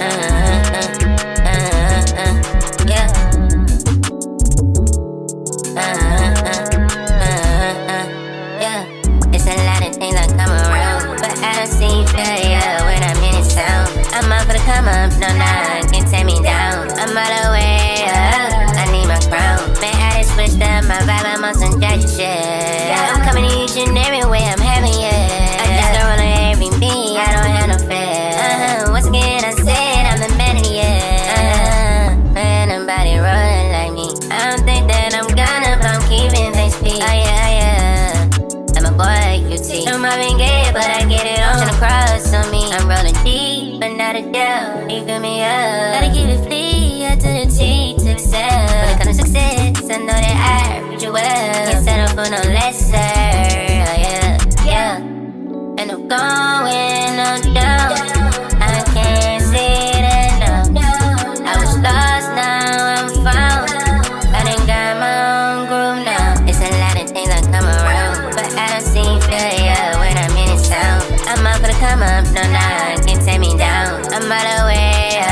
It's a lot of things I come around, but I don't see failure when I'm in sound. I'm for the come up, no, can me down. I'm all the way up, I need my crown. Man, I just switched up my vibe, I'm some judge shit. I'm coming to each and keeping. Oh yeah, oh, yeah. I'm a boy, you see. I'm Marvin Gaye, but I get it on. Tryna cross on me. I'm rolling deep, but not a doubt. You fill me up. Gotta keep it free, up to the T to excel. When it comes to success, I know that I reach you well. Can't settle for no lesser. Come up, no, nah, can take me down. I'm all the way